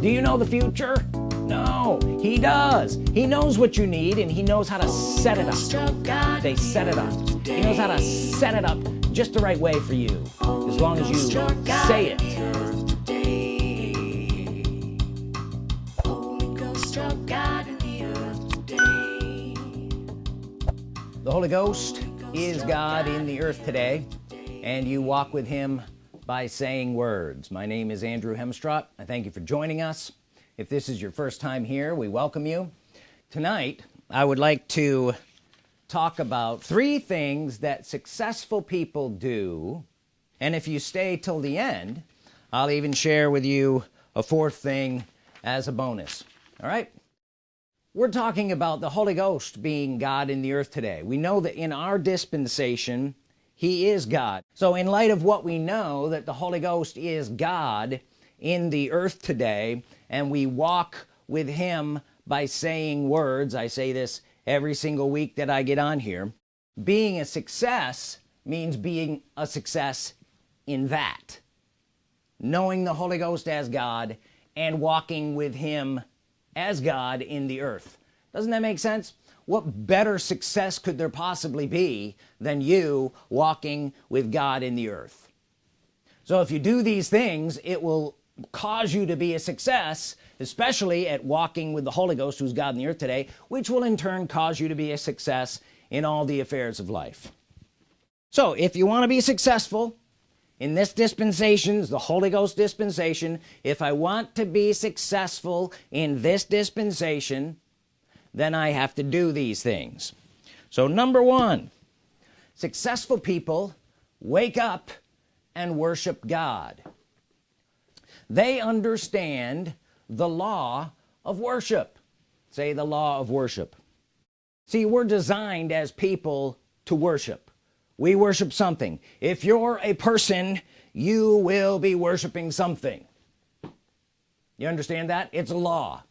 do you know the future? No. He does. He knows what you need and he knows how to set it up. They set it up. He knows how to set it up just the right way for you as long as you say it. The Holy Ghost is God in the earth today and you walk with him by saying words. My name is Andrew Hemstrott I thank you for joining us. If this is your first time here we welcome you. Tonight I would like to talk about three things that successful people do. And if you stay till the end I'll even share with you a fourth thing as a bonus. All right? We're talking about the Holy Ghost being God in the earth today. We know that in our dispensation he is God. So in light of what we know that the Holy Ghost is God in the earth today and we walk with him by saying words I say this every single week that I get on here being a success means being a success in that. Knowing the Holy Ghost as God and walking with him as God in the earth. Doesn't that make sense what better success could there possibly be than you walking with God in the earth? So if you do these things it will cause you to be a success especially at walking with the Holy Ghost who's God in the earth today which will in turn cause you to be a success in all the affairs of life. So if you want to be successful in this dispensations the Holy Ghost dispensation if I want to be successful in this dispensation then I have to do these things. So number one successful people wake up and worship God. They understand the law of worship. Say the law of worship. See we're designed as people to worship. We worship something. If you're a person you will be worshiping something. You understand that? It's a law.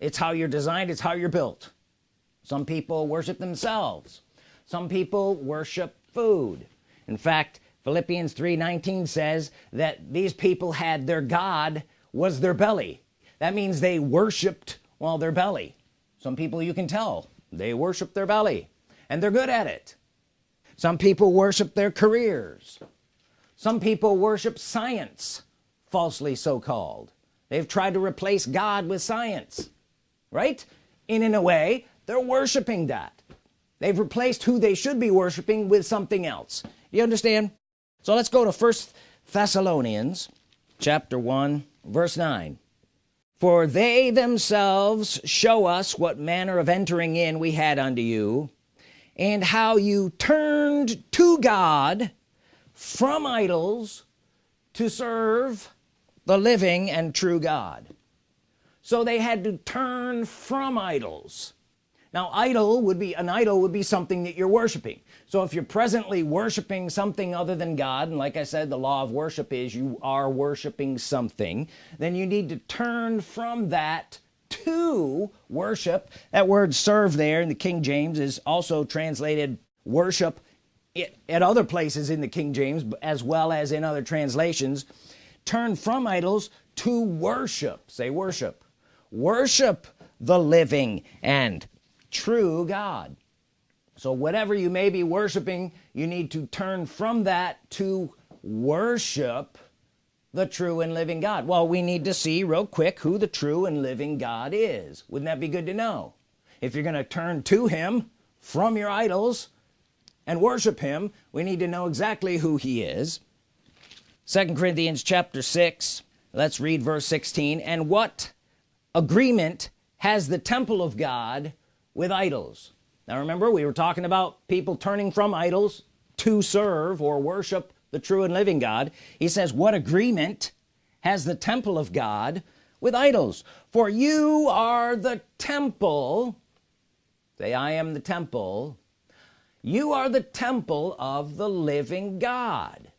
It's how you're designed. It's how you're built some people worship themselves. Some people worship food. In fact Philippians 3:19 says that these people had their God was their belly. That means they worshiped while their belly. Some people you can tell they worship their belly and they're good at it. Some people worship their careers. Some people worship science falsely so-called. They've tried to replace God with science right? In in a way they're worshiping that. They've replaced who they should be worshiping with something else. You understand? So let's go to first Thessalonians chapter 1 verse 9 for they themselves show us what manner of entering in we had unto you and how you turned to God from idols to serve the living and true God. So they had to turn from idols now idol would be an idol would be something that you're worshiping. So if you're presently worshiping something other than God and like I said the law of worship is you are worshiping something then you need to turn from that to worship. That word serve there in the King James is also translated worship at other places in the King James as well as in other translations. Turn from idols to worship. Say worship. Worship the living and true God. So whatever you may be worshiping you need to turn from that to worship the true and living God. Well we need to see real quick who the true and living God is. Wouldn't that be good to know? If you're gonna turn to him from your idols and worship him we need to know exactly who he is. Second Corinthians chapter 6 let's read verse 16 and what agreement has the temple of God with idols. Now remember we were talking about people turning from idols to serve or worship the true and living God. He says what agreement has the temple of God with idols? For you are the temple say I am the temple. You are the temple of the living God.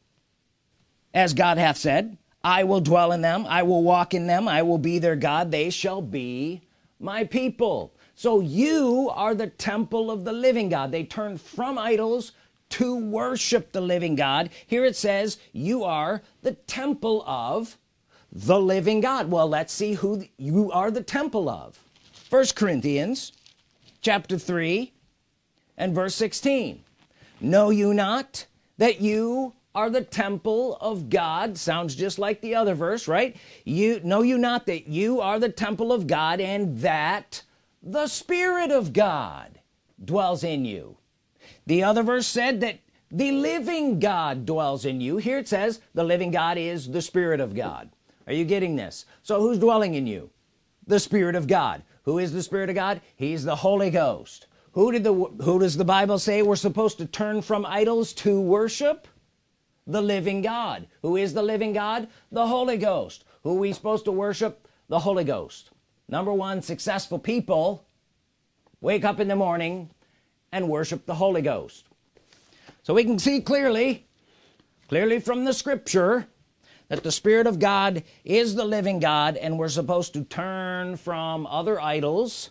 As God hath said I will dwell in them. I will walk in them. I will be their God. They shall be my people so you are the temple of the living God. They turn from idols to worship the living God. Here it says you are the temple of the living God. Well let's see who you are the temple of. First Corinthians chapter 3 and verse 16 know you not that you are the temple of God? Sounds just like the other verse right? You know you not that you are the temple of God and that the Spirit of God dwells in you. The other verse said that the living God dwells in you. Here it says the living God is the Spirit of God. Are you getting this? So who's dwelling in you? The Spirit of God. Who is the Spirit of God? He's the Holy Ghost. Who did the who does the Bible say we're supposed to turn from idols to worship? The living God. Who is the living God? The Holy Ghost. Who we supposed to worship? The Holy Ghost number one successful people wake up in the morning and worship the Holy Ghost. So we can see clearly clearly from the scripture that the Spirit of God is the living God and we're supposed to turn from other idols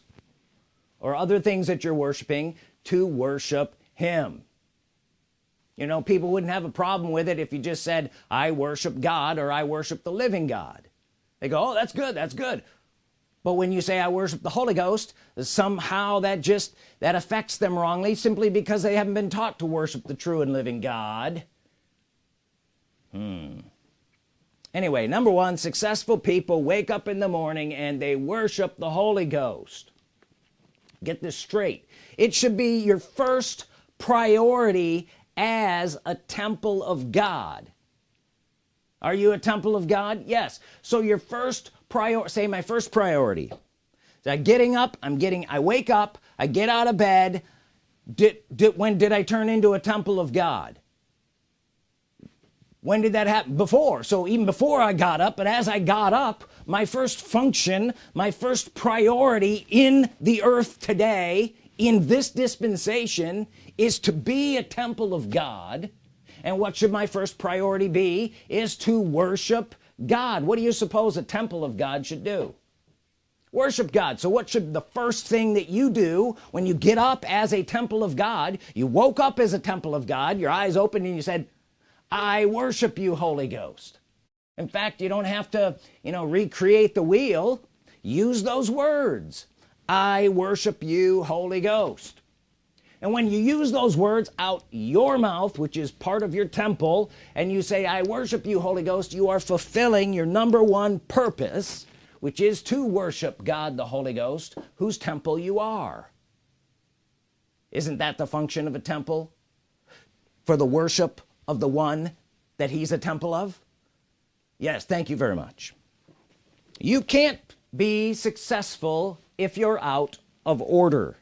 or other things that you're worshiping to worship him. You know people wouldn't have a problem with it if you just said I worship God or I worship the living God. They go oh that's good that's good but when you say I worship the Holy Ghost somehow that just that affects them wrongly simply because they haven't been taught to worship the true and living God. Hmm. Anyway number one successful people wake up in the morning and they worship the Holy Ghost. Get this straight. It should be your first priority as a temple of God. Are you a temple of God? Yes. So your first prior say my first priority. So getting up I'm getting I wake up I get out of bed. Did, did when did I turn into a temple of God? When did that happen? Before. So even before I got up but as I got up my first function my first priority in the earth today in this dispensation is to be a temple of God. And what should my first priority be? Is to worship God what do you suppose a temple of God should do? Worship God. So what should the first thing that you do when you get up as a temple of God you woke up as a temple of God your eyes opened and you said I worship you Holy Ghost. In fact you don't have to you know recreate the wheel. Use those words. I worship you Holy Ghost and when you use those words out your mouth which is part of your temple and you say I worship you Holy Ghost you are fulfilling your number one purpose which is to worship God the Holy Ghost whose temple you are. Isn't that the function of a temple? For the worship of the one that he's a temple of? Yes thank you very much. You can't be successful if you're out of order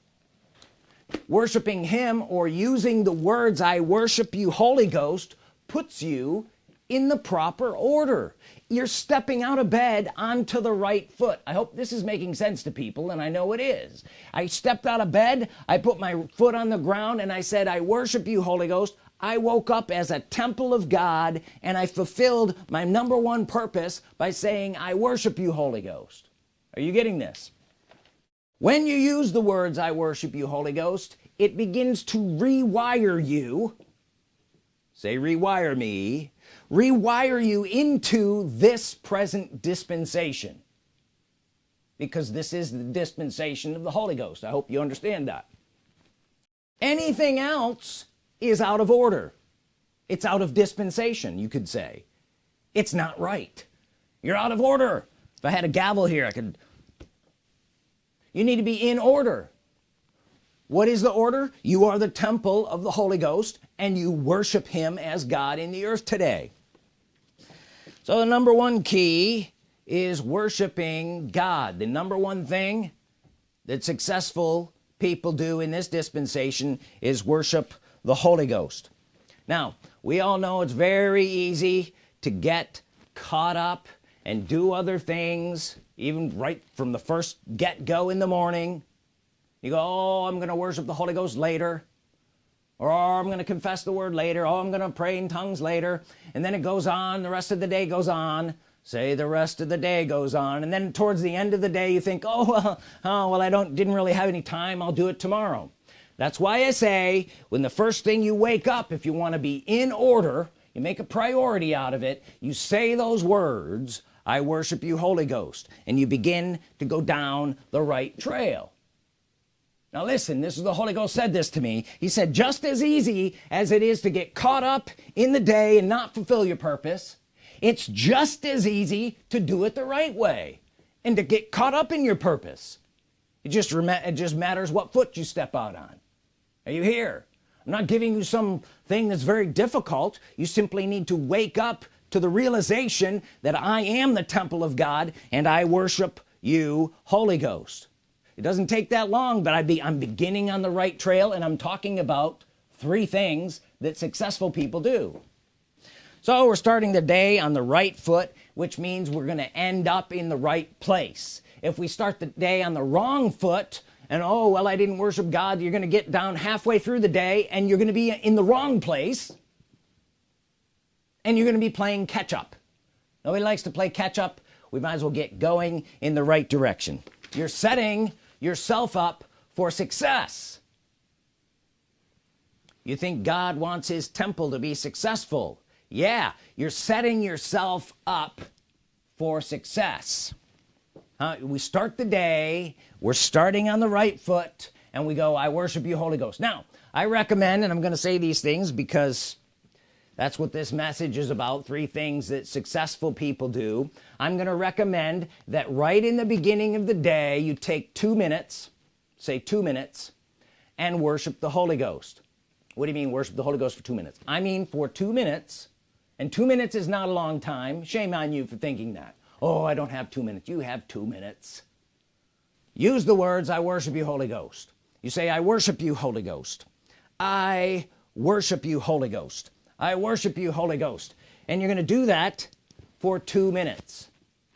worshiping him or using the words I worship you Holy Ghost puts you in the proper order. You're stepping out of bed onto the right foot. I hope this is making sense to people and I know it is. I stepped out of bed I put my foot on the ground and I said I worship you Holy Ghost. I woke up as a temple of God and I fulfilled my number one purpose by saying I worship you Holy Ghost. Are you getting this when you use the words I worship you Holy Ghost it begins to rewire you. Say rewire me. Rewire you into this present dispensation. Because this is the dispensation of the Holy Ghost. I hope you understand that. Anything else is out of order. It's out of dispensation you could say. It's not right. You're out of order. If I had a gavel here I could you need to be in order. What is the order? You are the temple of the Holy Ghost and you worship him as God in the earth today. So the number one key is worshiping God. The number one thing that successful people do in this dispensation is worship the Holy Ghost. Now we all know it's very easy to get caught up and do other things even right from the first get-go in the morning. You go oh I'm gonna worship the Holy Ghost later. Or oh, I'm gonna confess the word later. Oh I'm gonna pray in tongues later. And then it goes on the rest of the day goes on. Say the rest of the day goes on. And then towards the end of the day you think oh well, oh well I don't didn't really have any time. I'll do it tomorrow. That's why I say when the first thing you wake up if you want to be in order you make a priority out of it you say those words I worship you Holy Ghost and you begin to go down the right trail. Now listen this is the Holy Ghost said this to me. He said just as easy as it is to get caught up in the day and not fulfill your purpose it's just as easy to do it the right way and to get caught up in your purpose. It just it just matters what foot you step out on. Are you here? I'm not giving you something that's very difficult. You simply need to wake up to the realization that I am the temple of God and I worship you Holy Ghost. It doesn't take that long but I be I'm beginning on the right trail and I'm talking about three things that successful people do. So we're starting the day on the right foot which means we're gonna end up in the right place. If we start the day on the wrong foot and oh well I didn't worship God you're gonna get down halfway through the day and you're gonna be in the wrong place and you're gonna be playing catch-up nobody likes to play catch-up we might as well get going in the right direction. You're setting yourself up for success. You think God wants his temple to be successful? Yeah you're setting yourself up for success. Uh, we start the day we're starting on the right foot and we go I worship you Holy Ghost. Now I recommend and I'm gonna say these things because that's what this message is about three things that successful people do. I'm gonna recommend that right in the beginning of the day you take two minutes say two minutes and worship the Holy Ghost. What do you mean worship the Holy Ghost for two minutes? I mean for two minutes. And two minutes is not a long time. Shame on you for thinking that. Oh I don't have two minutes. You have two minutes. Use the words I worship you Holy Ghost. You say I worship you Holy Ghost. I worship you Holy Ghost I worship you Holy Ghost. And you're gonna do that for two minutes.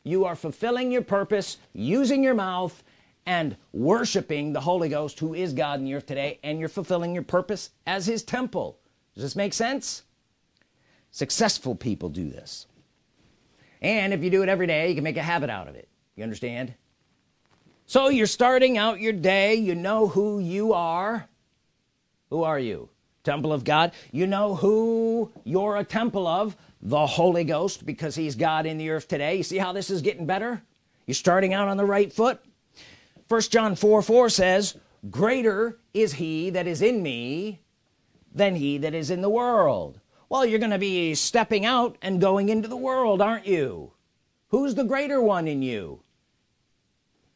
You are fulfilling your purpose using your mouth and worshiping the Holy Ghost who is God in the earth today and you're fulfilling your purpose as his temple. Does this make sense? Successful people do this. And if you do it every day you can make a habit out of it. You understand? So you're starting out your day. You know who you are. Who are you temple of God. You know who you're a temple of? The Holy Ghost because he's God in the earth today. You see how this is getting better? You're starting out on the right foot. First John 4 4 says greater is he that is in me than he that is in the world. Well you're gonna be stepping out and going into the world aren't you? Who's the greater one in you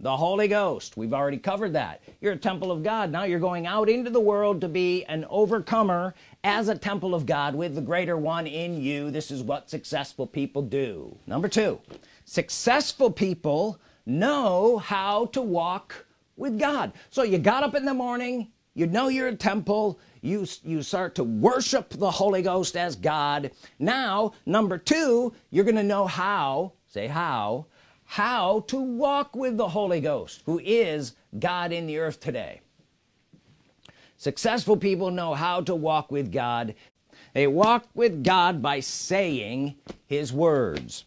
the Holy Ghost. We've already covered that. You're a temple of God. Now you're going out into the world to be an overcomer as a temple of God with the greater one in you. This is what successful people do. Number two successful people know how to walk with God. So you got up in the morning you know you're a temple you you start to worship the Holy Ghost as God. Now number two you're gonna know how say how how to walk with the Holy Ghost who is God in the earth today. Successful people know how to walk with God. They walk with God by saying his words.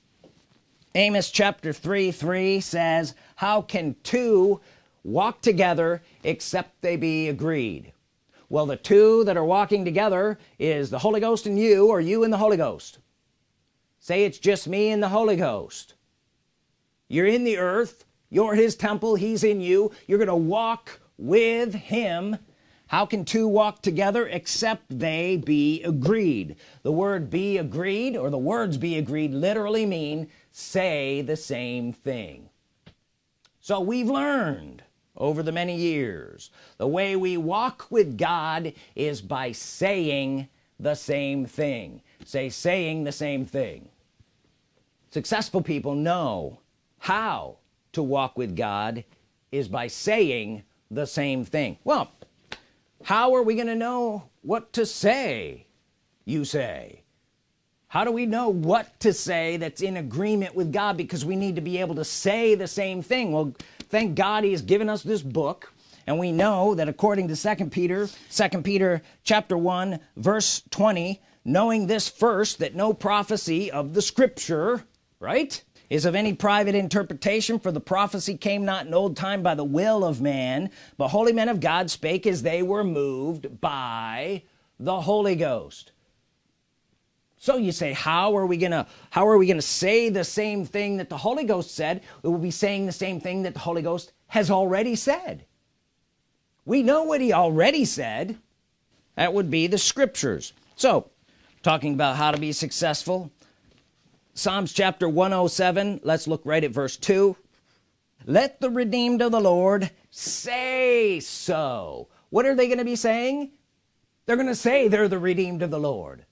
Amos chapter 3 3 says how can two walk together except they be agreed? Well the two that are walking together is the Holy Ghost and you or you and the Holy Ghost. Say it's just me and the Holy Ghost you're in the earth. You're his temple. He's in you. You're gonna walk with him. How can two walk together except they be agreed? The word be agreed or the words be agreed literally mean say the same thing. So we've learned over the many years the way we walk with God is by saying the same thing. Say saying the same thing. Successful people know how to walk with God is by saying the same thing. Well how are we gonna know what to say you say? How do we know what to say that's in agreement with God? Because we need to be able to say the same thing. Well thank God he has given us this book and we know that according to second Peter second Peter chapter 1 verse 20 knowing this first that no prophecy of the scripture right is of any private interpretation for the prophecy came not in old time by the will of man but holy men of God spake as they were moved by the Holy Ghost. So you say how are we gonna how are we gonna say the same thing that the Holy Ghost said? It will be saying the same thing that the Holy Ghost has already said. We know what he already said. That would be the scriptures. So talking about how to be successful Psalms chapter 107 let's look right at verse 2 let the redeemed of the Lord say so. What are they gonna be saying? They're gonna say they're the redeemed of the Lord.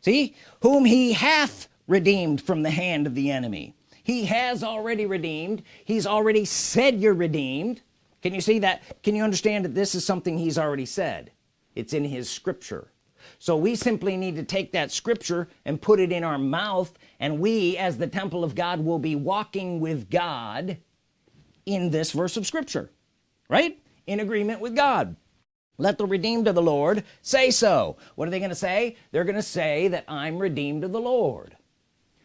See? Whom he hath redeemed from the hand of the enemy. He has already redeemed. He's already said you're redeemed. Can you see that? Can you understand that this is something he's already said? It's in his scripture so we simply need to take that scripture and put it in our mouth and we as the temple of God will be walking with God in this verse of scripture right? In agreement with God. Let the redeemed of the Lord say so. What are they gonna say? They're gonna say that I'm redeemed of the Lord.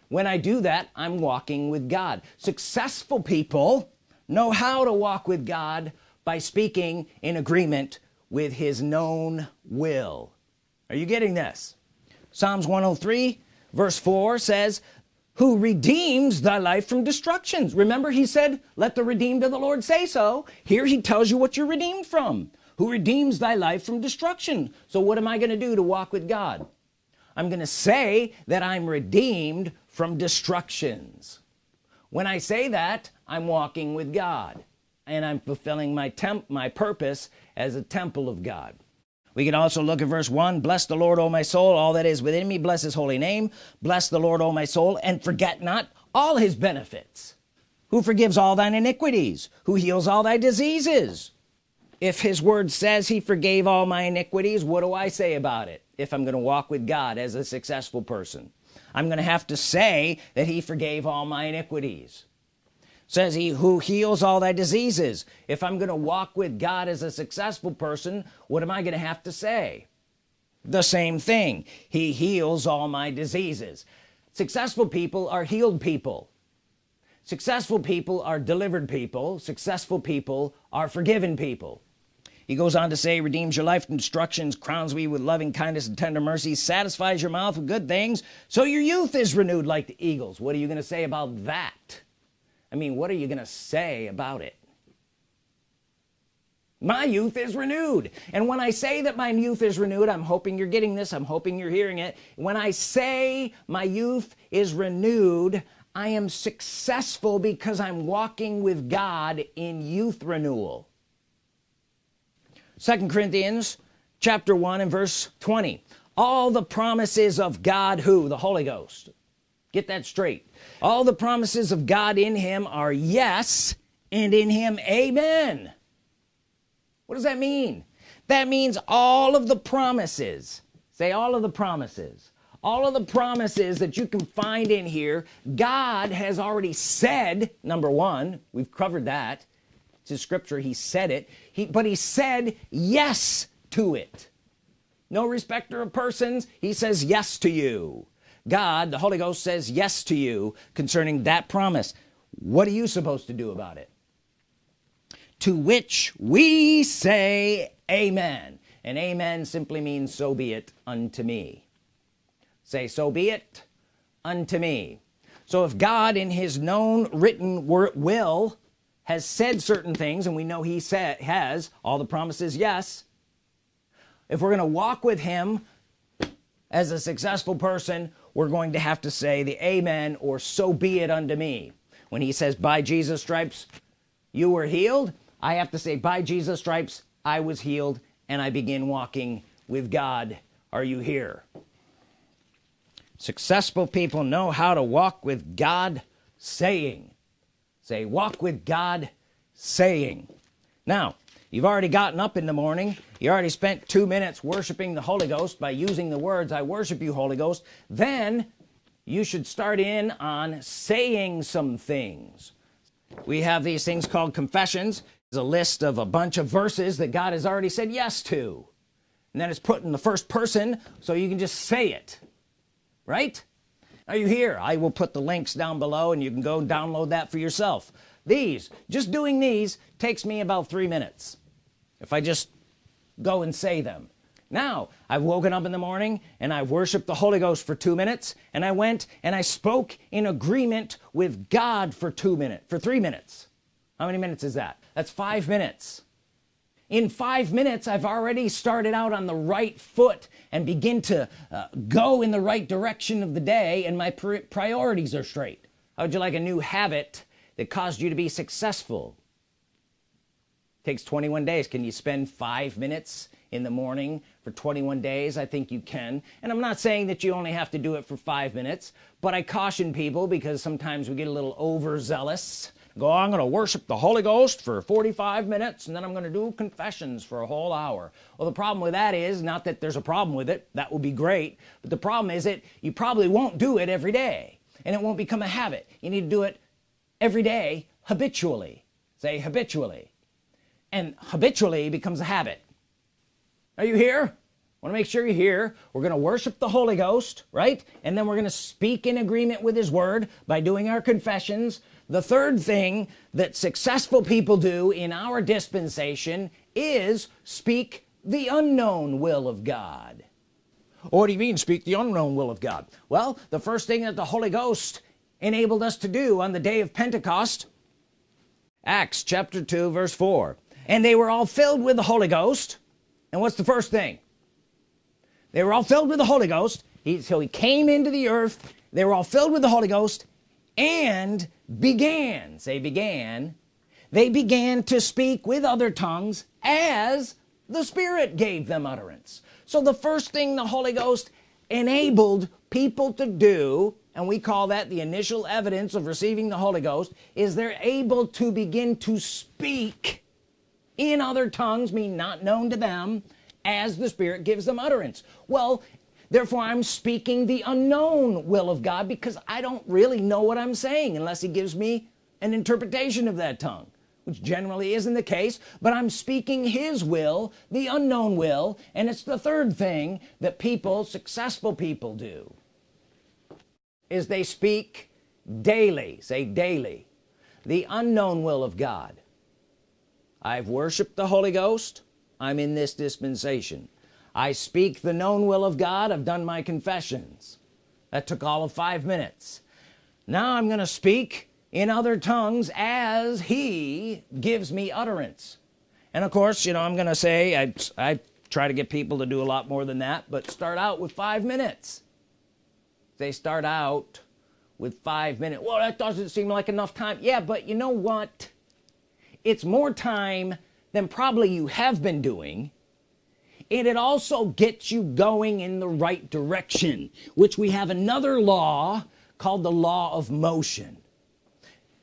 When I do that I'm walking with God. Successful people know how to walk with God by speaking in agreement with his known will are you getting this? Psalms 103 verse 4 says who redeems thy life from destructions? Remember he said let the redeemed of the Lord say so. Here he tells you what you're redeemed from. Who redeems thy life from destruction? So what am I gonna do to walk with God? I'm gonna say that I'm redeemed from destructions. When I say that I'm walking with God and I'm fulfilling my temp my purpose as a temple of God we can also look at verse 1 bless the Lord O my soul. All that is within me bless his holy name. Bless the Lord O my soul and forget not all his benefits. Who forgives all thine iniquities? Who heals all thy diseases? If his word says he forgave all my iniquities what do I say about it? If I'm gonna walk with God as a successful person I'm gonna have to say that he forgave all my iniquities says he who heals all thy diseases. If I'm gonna walk with God as a successful person what am I gonna have to say? The same thing. He heals all my diseases. Successful people are healed people. Successful people are delivered people. Successful people are forgiven people. He goes on to say redeems your life from destructions crowns me with loving kindness and tender mercies satisfies your mouth with good things so your youth is renewed like the eagles. What are you gonna say about that I mean what are you gonna say about it? My youth is renewed. And when I say that my youth is renewed I'm hoping you're getting this I'm hoping you're hearing it. When I say my youth is renewed I am successful because I'm walking with God in youth renewal. Second Corinthians chapter 1 and verse 20 all the promises of God who? The Holy Ghost get that straight. All the promises of God in him are yes and in him amen. What does that mean? That means all of the promises. Say all of the promises. All of the promises that you can find in here God has already said number one we've covered that. His scripture. He said it. He but he said yes to it. No respecter of persons. He says yes to you God the Holy Ghost says yes to you concerning that promise. What are you supposed to do about it? To which we say amen. And amen simply means so be it unto me. Say so be it unto me. So if God in his known written word will has said certain things and we know he said has all the promises yes if we're gonna walk with him as a successful person we're going to have to say the amen or so be it unto me. When he says by Jesus stripes you were healed I have to say by Jesus stripes I was healed and I begin walking with God. Are you here? Successful people know how to walk with God saying. Say walk with God saying. Now you've already gotten up in the morning. You already spent two minutes worshiping the Holy Ghost by using the words I worship you Holy Ghost. Then you should start in on saying some things. We have these things called confessions. It's a list of a bunch of verses that God has already said yes to. And then it's put in the first person so you can just say it. Right? Are you here? I will put the links down below and you can go download that for yourself these just doing these takes me about three minutes if I just go and say them. Now I've woken up in the morning and I've worshiped the Holy Ghost for two minutes and I went and I spoke in agreement with God for two minutes for three minutes. How many minutes is that? That's five minutes. In five minutes I've already started out on the right foot and begin to uh, go in the right direction of the day and my priorities are straight. How would you like a new habit that caused you to be successful. Takes 21 days. Can you spend five minutes in the morning for 21 days? I think you can. And I'm not saying that you only have to do it for five minutes but I caution people because sometimes we get a little overzealous. Go I'm gonna worship the Holy Ghost for 45 minutes and then I'm gonna do confessions for a whole hour. Well the problem with that is not that there's a problem with it that would be great but the problem is that you probably won't do it every day and it won't become a habit. You need to do it every day habitually. Say habitually. And habitually becomes a habit. Are you here? Want to make sure you're here. We're gonna worship the Holy Ghost right? And then we're gonna speak in agreement with his word by doing our confessions. The third thing that successful people do in our dispensation is speak the unknown will of God. What do you mean speak the unknown will of God? Well the first thing that the Holy Ghost enabled us to do on the day of Pentecost. Acts chapter 2 verse 4 and they were all filled with the Holy Ghost. And what's the first thing? They were all filled with the Holy Ghost. He, so he came into the earth. They were all filled with the Holy Ghost and began say began. They began to speak with other tongues as the Spirit gave them utterance. So the first thing the Holy Ghost enabled people to do and we call that the initial evidence of receiving the Holy Ghost is they're able to begin to speak in other tongues mean not known to them as the Spirit gives them utterance. Well therefore I'm speaking the unknown will of God because I don't really know what I'm saying unless he gives me an interpretation of that tongue which generally isn't the case but I'm speaking his will the unknown will and it's the third thing that people successful people do is they speak daily say daily the unknown will of God. I've worshiped the Holy Ghost. I'm in this dispensation. I speak the known will of God. I've done my confessions. That took all of five minutes. Now I'm gonna speak in other tongues as he gives me utterance. And of course you know I'm gonna say I, I try to get people to do a lot more than that but start out with five minutes they start out with five minutes. Well that doesn't seem like enough time. Yeah but you know what? It's more time than probably you have been doing. And it also gets you going in the right direction which we have another law called the law of motion.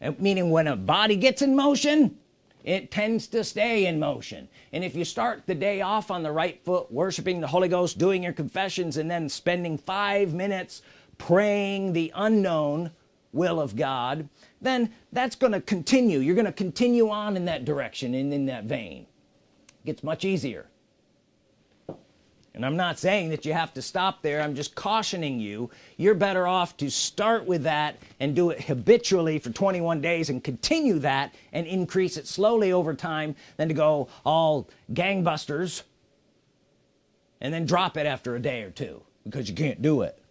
Uh, meaning when a body gets in motion it tends to stay in motion. And if you start the day off on the right foot worshiping the Holy Ghost doing your confessions and then spending five minutes praying the unknown will of God then that's gonna continue. You're gonna continue on in that direction and in that vein. It gets much easier. And I'm not saying that you have to stop there. I'm just cautioning you. You're better off to start with that and do it habitually for 21 days and continue that and increase it slowly over time than to go all gangbusters and then drop it after a day or two because you can't do it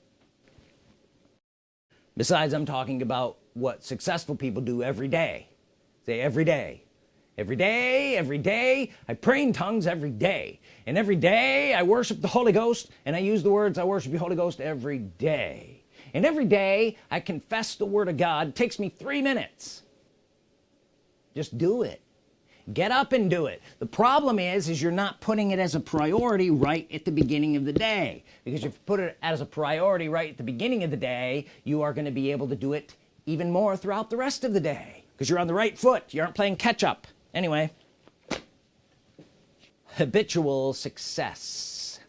besides I'm talking about what successful people do every day. Say every day. Every day every day I pray in tongues every day. And every day I worship the Holy Ghost and I use the words I worship the Holy Ghost every day. And every day I confess the Word of God. It takes me three minutes. Just do it get up and do it. The problem is is you're not putting it as a priority right at the beginning of the day. Because if you put it as a priority right at the beginning of the day you are going to be able to do it even more throughout the rest of the day. Because you're on the right foot. You aren't playing catch-up anyway. Habitual success.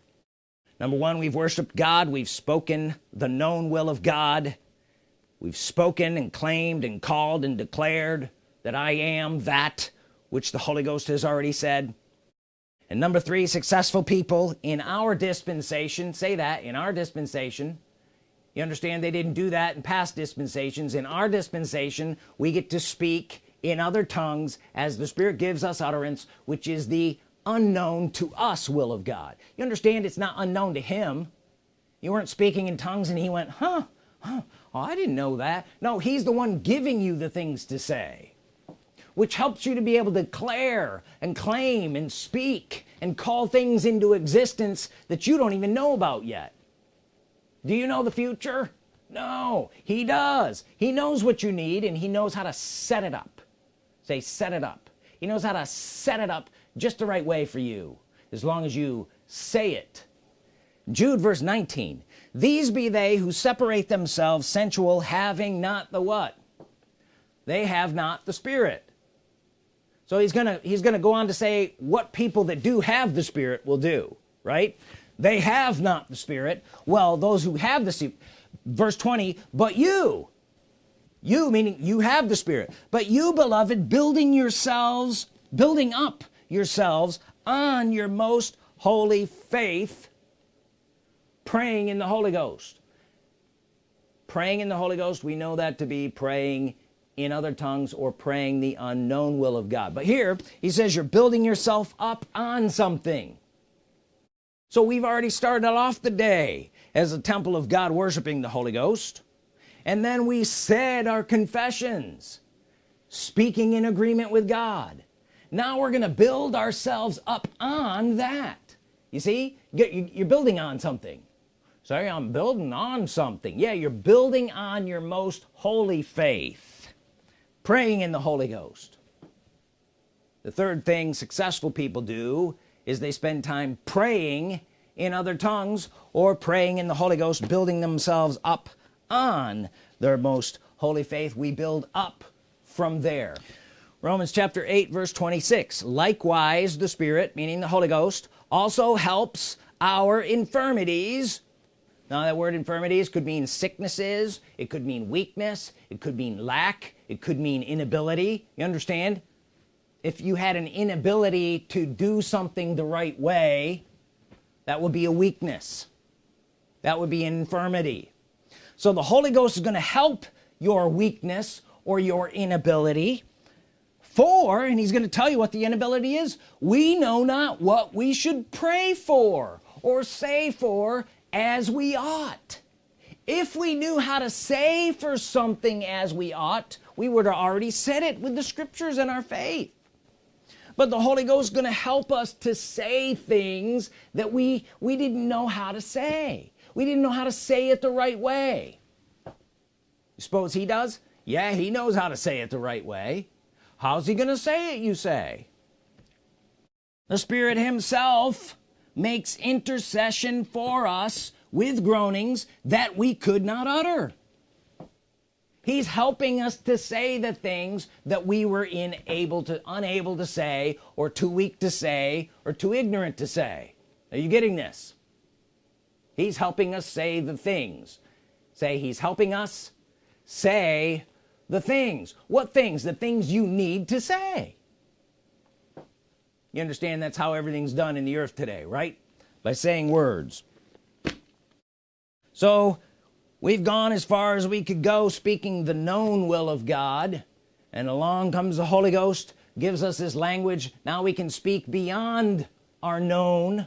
Number one we've worshiped God. We've spoken the known will of God. We've spoken and claimed and called and declared that I am that which the Holy Ghost has already said. And number three successful people in our dispensation say that in our dispensation. You understand they didn't do that in past dispensations. In our dispensation we get to speak in other tongues as the Spirit gives us utterance which is the unknown to us will of God. You understand it's not unknown to him. You weren't speaking in tongues and he went huh, huh oh, I didn't know that. No he's the one giving you the things to say which helps you to be able to declare and claim and speak and call things into existence that you don't even know about yet. Do you know the future? No. He does. He knows what you need and he knows how to set it up. Say set it up. He knows how to set it up just the right way for you as long as you say it. Jude verse 19 these be they who separate themselves sensual having not the what? They have not the spirit so he's gonna he's gonna go on to say what people that do have the spirit will do right? They have not the spirit. Well those who have the verse 20 but you you meaning you have the spirit but you beloved building yourselves building up yourselves on your most holy faith praying in the Holy Ghost. Praying in the Holy Ghost we know that to be praying in other tongues or praying the unknown will of God. But here he says you're building yourself up on something. So we've already started off the day as a temple of God worshiping the Holy Ghost. And then we said our confessions speaking in agreement with God. Now we're gonna build ourselves up on that. You see you're building on something. Say I'm building on something. Yeah you're building on your most holy faith praying in the Holy Ghost. The third thing successful people do is they spend time praying in other tongues or praying in the Holy Ghost building themselves up on their most holy faith. We build up from there. Romans chapter 8 verse 26 likewise the Spirit meaning the Holy Ghost also helps our infirmities. Now that word infirmities could mean sicknesses it could mean weakness it could mean lack it could mean inability you understand? If you had an inability to do something the right way that would be a weakness. That would be infirmity. So the Holy Ghost is going to help your weakness or your inability. For and he's going to tell you what the inability is we know not what we should pray for or say for as we ought. If we knew how to say for something as we ought we would have already said it with the scriptures and our faith. But the Holy Ghost is gonna help us to say things that we we didn't know how to say. We didn't know how to say it the right way. You suppose he does? Yeah he knows how to say it the right way. How's he gonna say it you say? The Spirit himself makes intercession for us with groanings that we could not utter he's helping us to say the things that we were in able to unable to say or too weak to say or too ignorant to say. Are you getting this? He's helping us say the things. Say he's helping us say the things. What things? The things you need to say. You understand that's how everything's done in the earth today right? By saying words. So we've gone as far as we could go speaking the known will of God. And along comes the Holy Ghost gives us this language. Now we can speak beyond our known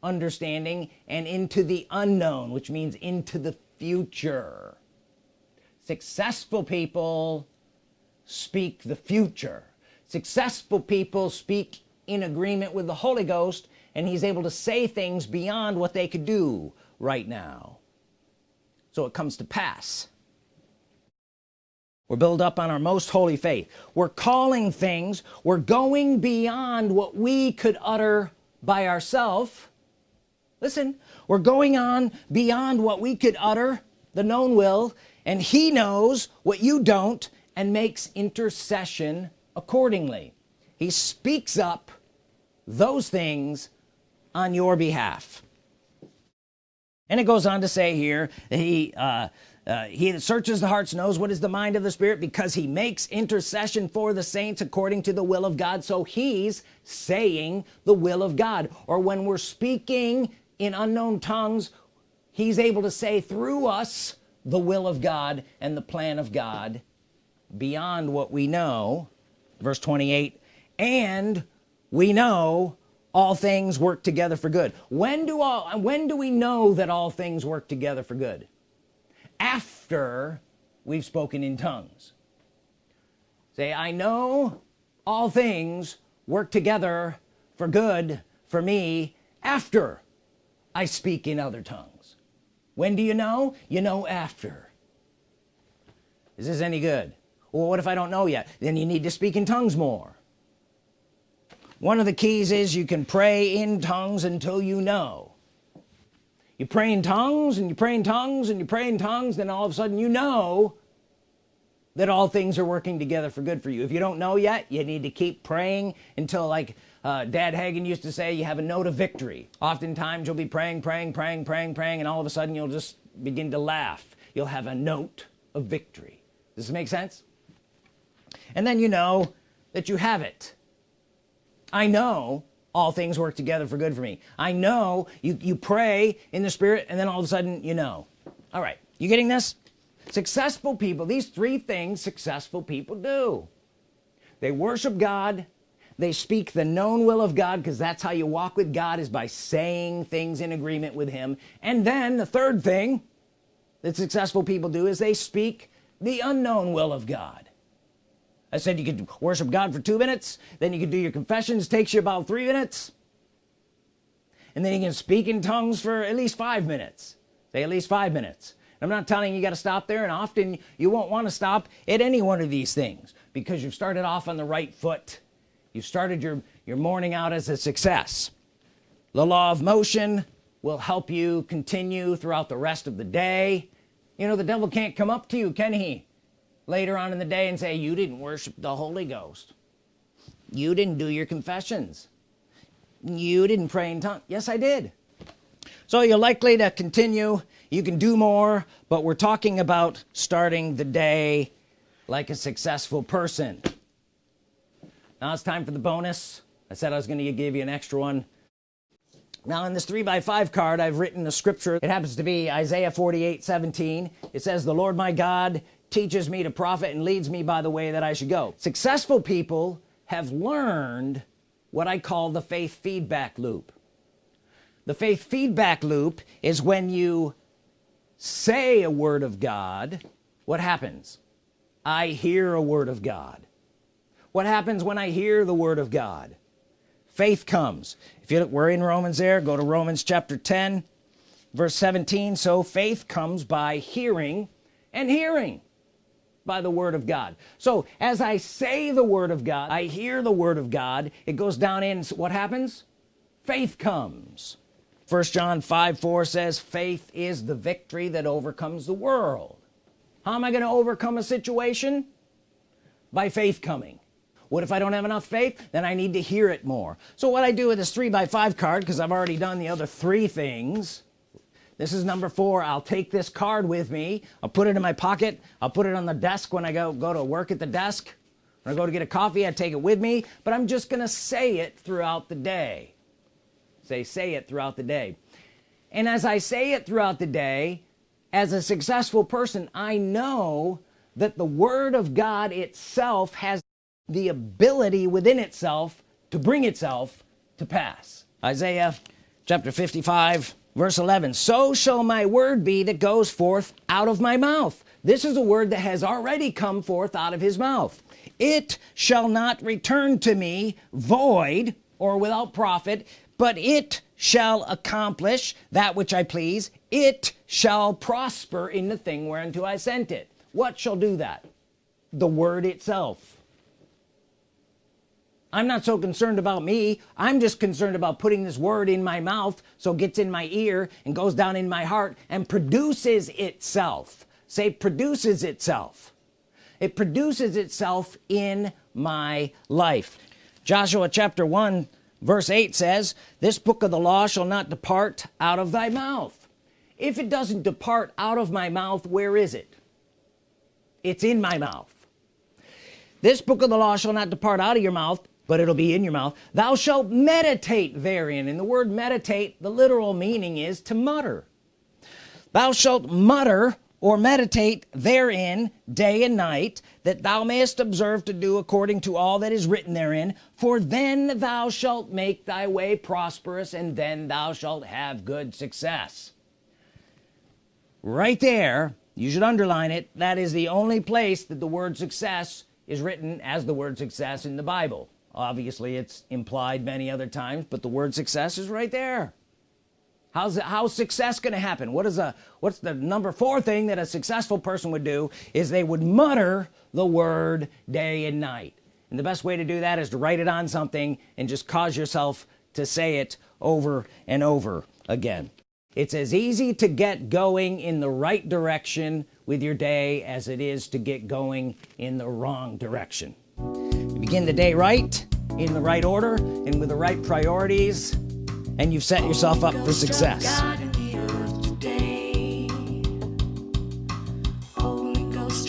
understanding and into the unknown which means into the future. Successful people speak the future. Successful people speak in agreement with the Holy Ghost and he's able to say things beyond what they could do right now so it comes to pass. We're built up on our most holy faith. We're calling things. We're going beyond what we could utter by ourselves listen we're going on beyond what we could utter the known will and he knows what you don't and makes intercession accordingly. He speaks up those things on your behalf and it goes on to say here he uh, uh, he that searches the hearts knows what is the mind of the spirit because he makes intercession for the saints according to the will of God. So he's saying the will of God. Or when we're speaking in unknown tongues he's able to say through us the will of God and the plan of God beyond what we know. Verse 28 and we know all things work together for good. When do all when do we know that all things work together for good? After we've spoken in tongues. Say I know all things work together for good for me after I speak in other tongues. When do you know? You know after. Is this any good? Well what if I don't know yet? Then you need to speak in tongues more one of the keys is you can pray in tongues until you know. You pray in tongues and you pray in tongues and you pray in tongues then all of a sudden you know that all things are working together for good for you. If you don't know yet you need to keep praying until like uh, dad Hagin used to say you have a note of victory. Oftentimes you'll be praying praying praying praying praying and all of a sudden you'll just begin to laugh. You'll have a note of victory. Does this make sense? And then you know that you have it I know all things work together for good for me. I know you you pray in the spirit and then all of a sudden you know. All right you getting this? Successful people these three things successful people do. They worship God. They speak the known will of God because that's how you walk with God is by saying things in agreement with him. And then the third thing that successful people do is they speak the unknown will of God I said you could worship God for two minutes then you could do your confessions takes you about three minutes and then you can speak in tongues for at least five minutes. Say at least five minutes. I'm not telling you, you got to stop there and often you won't want to stop at any one of these things because you've started off on the right foot. You started your your morning out as a success. The law of motion will help you continue throughout the rest of the day. You know the devil can't come up to you can he later on in the day and say you didn't worship the Holy Ghost. You didn't do your confessions. You didn't pray in tongues. Yes I did. So you're likely to continue. You can do more but we're talking about starting the day like a successful person. Now it's time for the bonus. I said I was going to give you an extra one. Now in this three by five card I've written a scripture. It happens to be Isaiah 48 17 it says the Lord my God teaches me to profit and leads me by the way that I should go. Successful people have learned what I call the faith feedback loop. The faith feedback loop is when you say a word of God what happens? I hear a word of God. What happens when I hear the Word of God? Faith comes. If you look we're in Romans there. Go to Romans chapter 10 verse 17 so faith comes by hearing and hearing by the Word of God. So as I say the Word of God I hear the Word of God it goes down in what happens? Faith comes. First John 5 4 says faith is the victory that overcomes the world. How am I going to overcome a situation? By faith coming. What if I don't have enough faith? Then I need to hear it more. So what I do with this three by five card because I've already done the other three things this is number four. I'll take this card with me. I'll put it in my pocket. I'll put it on the desk when I go go to work at the desk. When I go to get a coffee I take it with me but I'm just gonna say it throughout the day. Say say it throughout the day. And as I say it throughout the day as a successful person I know that the Word of God itself has the ability within itself to bring itself to pass. Isaiah chapter 55 verse 11 so shall my word be that goes forth out of my mouth. This is a word that has already come forth out of his mouth. It shall not return to me void or without profit but it shall accomplish that which I please. It shall prosper in the thing whereunto I sent it. What shall do that? The word itself I'm not so concerned about me. I'm just concerned about putting this word in my mouth so it gets in my ear and goes down in my heart and produces itself. Say produces itself. It produces itself in my life. Joshua chapter 1 verse 8 says this book of the law shall not depart out of thy mouth. If it doesn't depart out of my mouth where is it? It's in my mouth. This book of the law shall not depart out of your mouth but it'll be in your mouth. Thou shalt meditate therein. And the word meditate the literal meaning is to mutter. Thou shalt mutter or meditate therein day and night that thou mayest observe to do according to all that is written therein. For then thou shalt make thy way prosperous and then thou shalt have good success. Right there you should underline it that is the only place that the word success is written as the word success in the Bible obviously it's implied many other times but the word success is right there. How's it how's success gonna happen? What is a what's the number four thing that a successful person would do is they would mutter the word day and night. And the best way to do that is to write it on something and just cause yourself to say it over and over again. It's as easy to get going in the right direction with your day as it is to get going in the wrong direction begin the day right in the right order and with the right priorities and you've set yourself up for success. Holy Ghost,